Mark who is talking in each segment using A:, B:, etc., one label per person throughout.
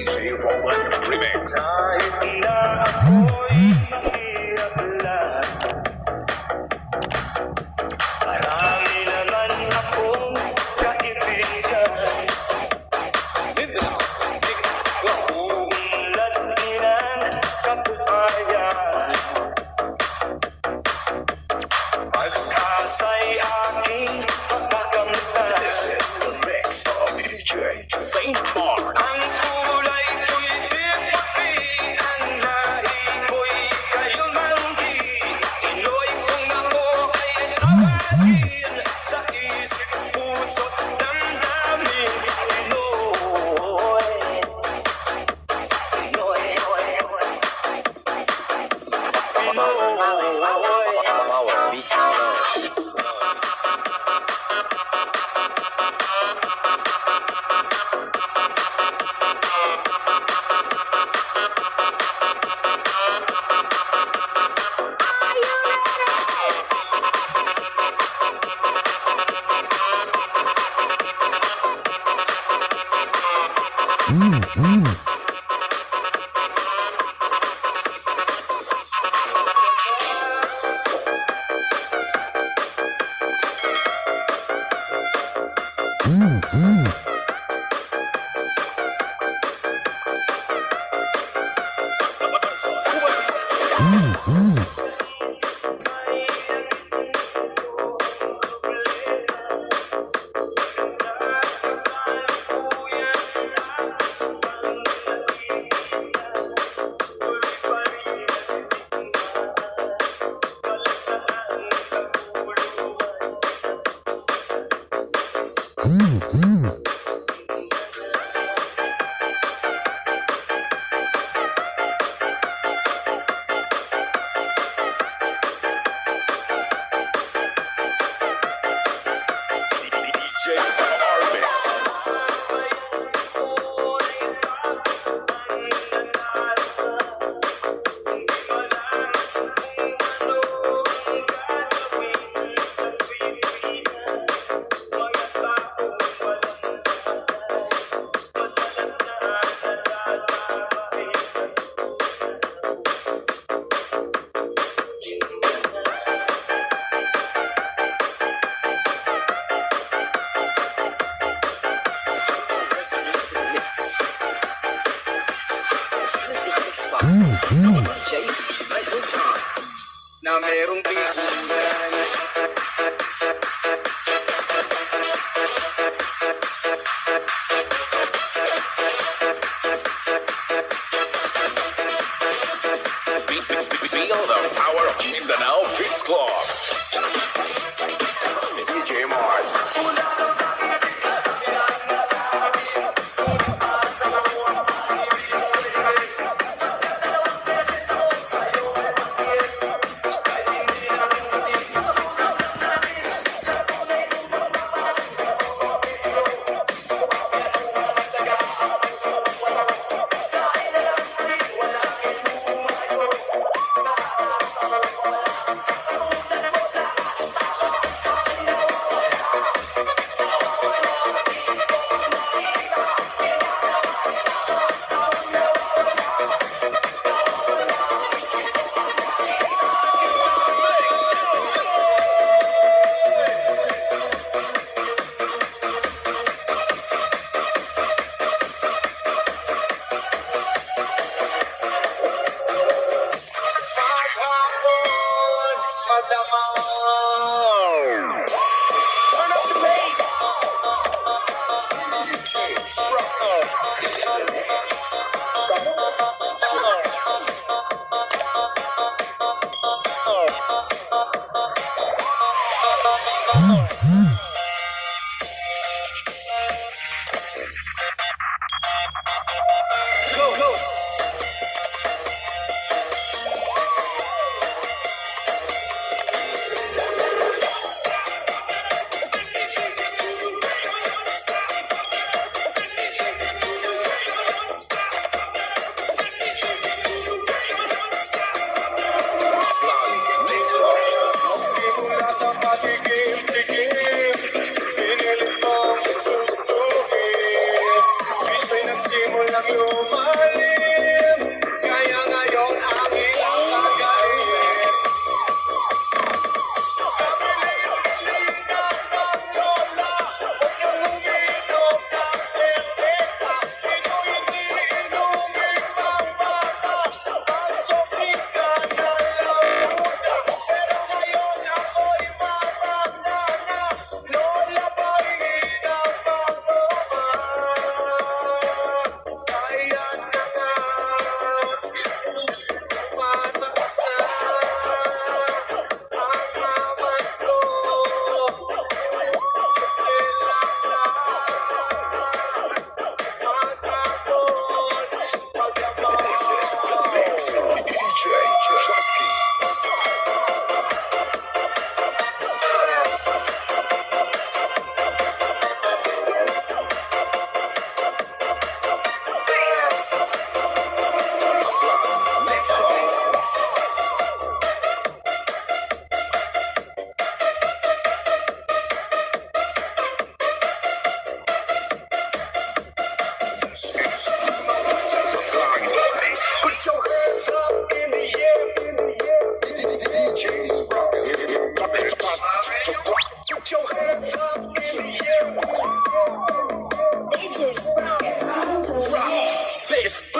A: DJ Roland Remix.
B: うん、うん。era un
A: go go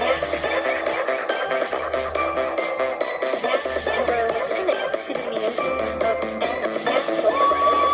A: Yes,
C: we were listening to the music of Anna Maxwell.